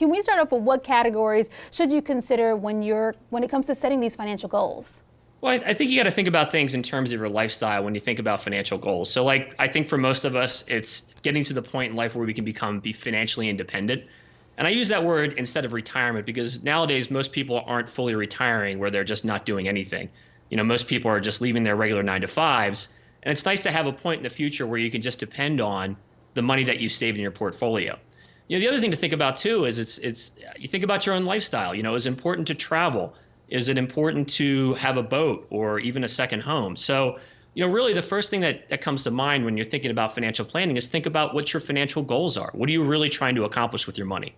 Can we start off with what categories should you consider when you're when it comes to setting these financial goals? Well, I think you got to think about things in terms of your lifestyle when you think about financial goals. So, like, I think for most of us, it's getting to the point in life where we can become be financially independent. And I use that word instead of retirement because nowadays most people aren't fully retiring where they're just not doing anything. You know, most people are just leaving their regular nine to fives. And it's nice to have a point in the future where you can just depend on the money that you saved in your portfolio you know the other thing to think about too is it's it's you think about your own lifestyle. You know is it important to travel? Is it important to have a boat or even a second home? So you know really the first thing that, that comes to mind when you're thinking about financial planning is think about what your financial goals are. What are you really trying to accomplish with your money?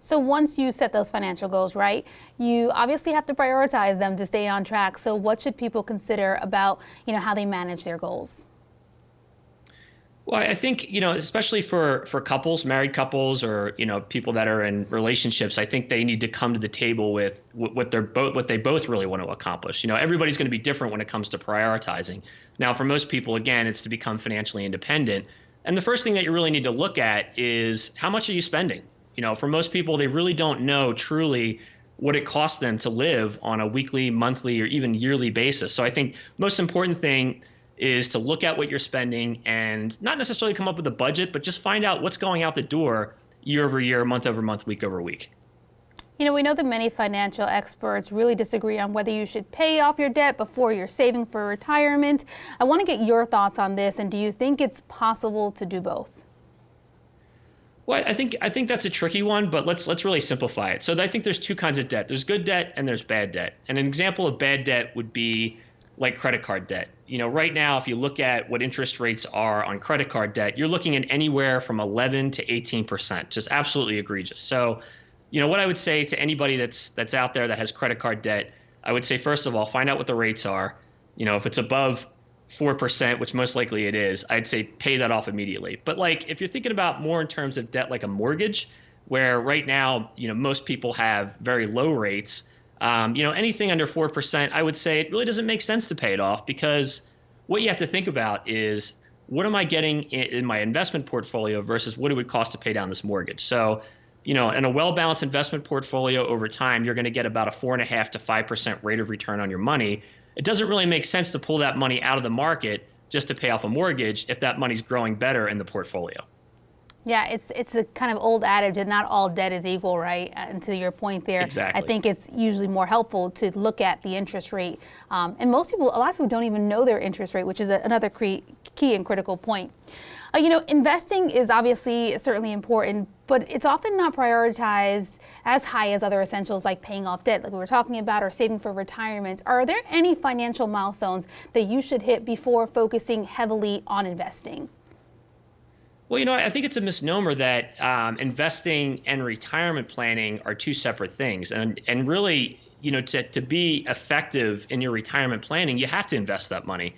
So once you set those financial goals, right, you obviously have to prioritize them to stay on track. So what should people consider about, you know, how they manage their goals? Well, I think you know, especially for for couples, married couples, or you know, people that are in relationships, I think they need to come to the table with what they're both what they both really want to accomplish. You know, everybody's going to be different when it comes to prioritizing. Now, for most people, again, it's to become financially independent. And the first thing that you really need to look at is how much are you spending? You know, for most people, they really don't know truly what it costs them to live on a weekly, monthly, or even yearly basis. So I think most important thing is to look at what you're spending and not necessarily come up with a budget, but just find out what's going out the door year over year, month over month, week over week. You know, we know that many financial experts really disagree on whether you should pay off your debt before you're saving for retirement. I want to get your thoughts on this, and do you think it's possible to do both? Well, I think I think that's a tricky one, but let's let's really simplify it. So I think there's two kinds of debt. There's good debt and there's bad debt. And an example of bad debt would be like credit card debt. You know, right now, if you look at what interest rates are on credit card debt, you're looking at anywhere from 11 to 18 percent, just absolutely egregious. So, you know, what I would say to anybody that's that's out there that has credit card debt, I would say first of all, find out what the rates are. You know, if it's above four percent, which most likely it is, I'd say pay that off immediately. But like, if you're thinking about more in terms of debt, like a mortgage, where right now, you know, most people have very low rates um, you know, anything under 4%, I would say it really doesn't make sense to pay it off because what you have to think about is what am I getting in my investment portfolio versus what it would cost to pay down this mortgage. So, you know, in a well balanced investment portfolio over time, you're going to get about a four and a half to 5% rate of return on your money. It doesn't really make sense to pull that money out of the market just to pay off a mortgage if that money's growing better in the portfolio. Yeah, it's it's a kind of old adage that not all debt is equal, right? Uh, and to your point there, exactly. I think it's usually more helpful to look at the interest rate. Um, and most people, a lot of people don't even know their interest rate, which is a, another key and critical point. Uh, you know, investing is obviously certainly important, but it's often not prioritized as high as other essentials like paying off debt, like we were talking about, or saving for retirement. Are there any financial milestones that you should hit before focusing heavily on investing? Well, you know, I think it's a misnomer that um, investing and retirement planning are two separate things, and and really, you know, to to be effective in your retirement planning, you have to invest that money.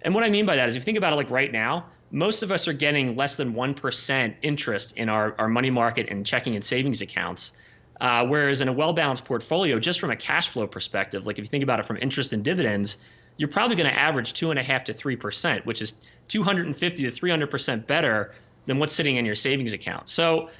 And what I mean by that is, if you think about it, like right now, most of us are getting less than one percent interest in our our money market and checking and savings accounts. Uh, whereas in a well balanced portfolio, just from a cash flow perspective, like if you think about it from interest and dividends, you're probably going to average two and a half to three percent, which is 250 to 300 percent better than what's sitting in your savings account. So,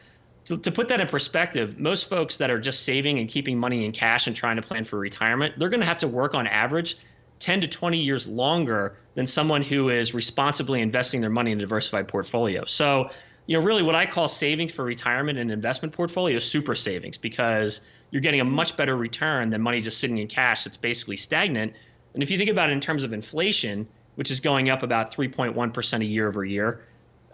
to, to put that in perspective, most folks that are just saving and keeping money in cash and trying to plan for retirement, they're going to have to work on average 10 to 20 years longer than someone who is responsibly investing their money in a diversified portfolio. So, you know, really what I call savings for retirement and investment portfolio is super savings because you're getting a much better return than money just sitting in cash that's basically stagnant. And if you think about it in terms of inflation, which is going up about 3.1% a year over year,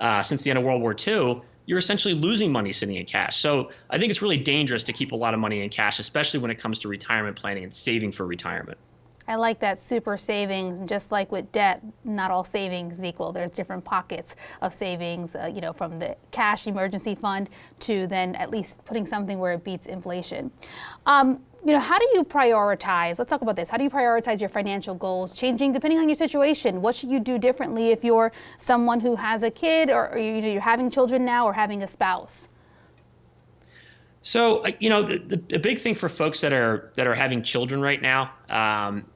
uh, since the end of World War II, you're essentially losing money sitting in cash. So I think it's really dangerous to keep a lot of money in cash, especially when it comes to retirement planning and saving for retirement. I like that super savings. And just like with debt, not all savings equal. There's different pockets of savings, uh, you know, from the cash emergency fund to then at least putting something where it beats inflation. Um, you know, how do you prioritize? Let's talk about this. How do you prioritize your financial goals changing depending on your situation? What should you do differently if you're someone who has a kid or, or you know, you're having children now or having a spouse? So, you know, the, the, the, big thing for folks that are that are having children right now, um,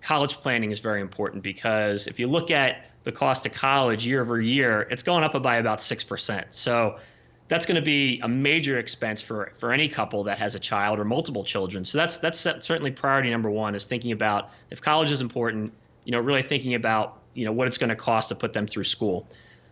college planning is very important because if you look at the cost of college year over year, it's going up by about 6%. So, that's going to be a major expense for for any couple that has a child or multiple children. So that's that's certainly priority number one is thinking about if college is important, you know, really thinking about you know what it's going to cost to put them through school.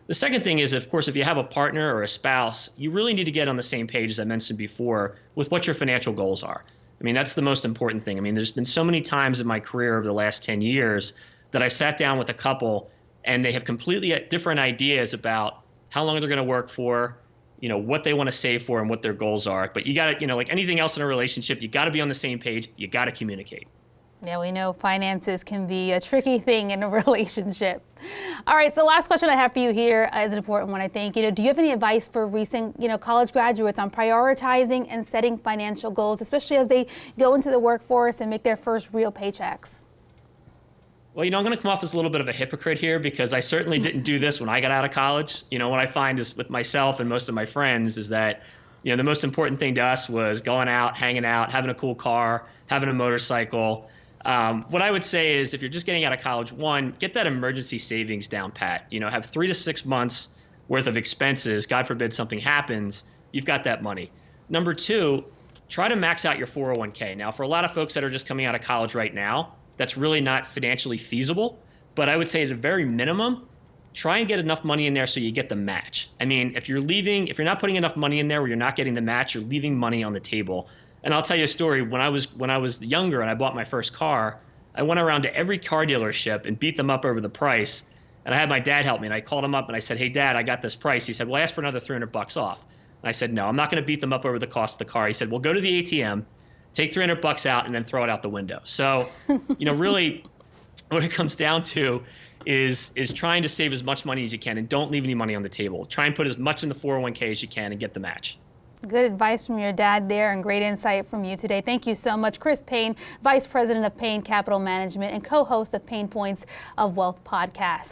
The second thing is, of course, if you have a partner or a spouse, you really need to get on the same page, as I mentioned before, with what your financial goals are. I mean, that's the most important thing. I mean, there's been so many times in my career over the last 10 years that I sat down with a couple and they have completely different ideas about how long they're going to work for, you know, what they want to save for and what their goals are. But you got to, you know, like anything else in a relationship, you got to be on the same page. You got to communicate. Yeah, we know finances can be a tricky thing in a relationship. All right, so last question I have for you here uh, is an important one, I think. You know, do you have any advice for recent, you know, college graduates on prioritizing and setting financial goals, especially as they go into the workforce and make their first real paychecks? Well, you know, I'm going to come off as a little bit of a hypocrite here because I certainly didn't do this when I got out of college. You know, what I find is with myself and most of my friends is that, you know, the most important thing to us was going out, hanging out, having a cool car, having a motorcycle um, what I would say is if you're just getting out of college, one, get that emergency savings down pat. You know, have three to six months worth of expenses. God forbid something happens, you've got that money. Number two, try to max out your 401k. Now, for a lot of folks that are just coming out of college right now, that's really not financially feasible. But I would say at a very minimum, try and get enough money in there so you get the match. I mean, if you're leaving, if you're not putting enough money in there where you're not getting the match, you're leaving money on the table. And I'll tell you a story. When I was when I was younger and I bought my first car, I went around to every car dealership and beat them up over the price. And I had my dad help me. And I called him up and I said, "Hey, Dad, I got this price." He said, "Well, ask for another 300 bucks off." And I said, "No, I'm not going to beat them up over the cost of the car." He said, "Well, go to the ATM, take 300 bucks out, and then throw it out the window." So, you know, really, what it comes down to is is trying to save as much money as you can and don't leave any money on the table. Try and put as much in the 401k as you can and get the match. Good advice from your dad there and great insight from you today. Thank you so much, Chris Payne, Vice President of Payne Capital Management and co-host of Payne Points of Wealth podcast.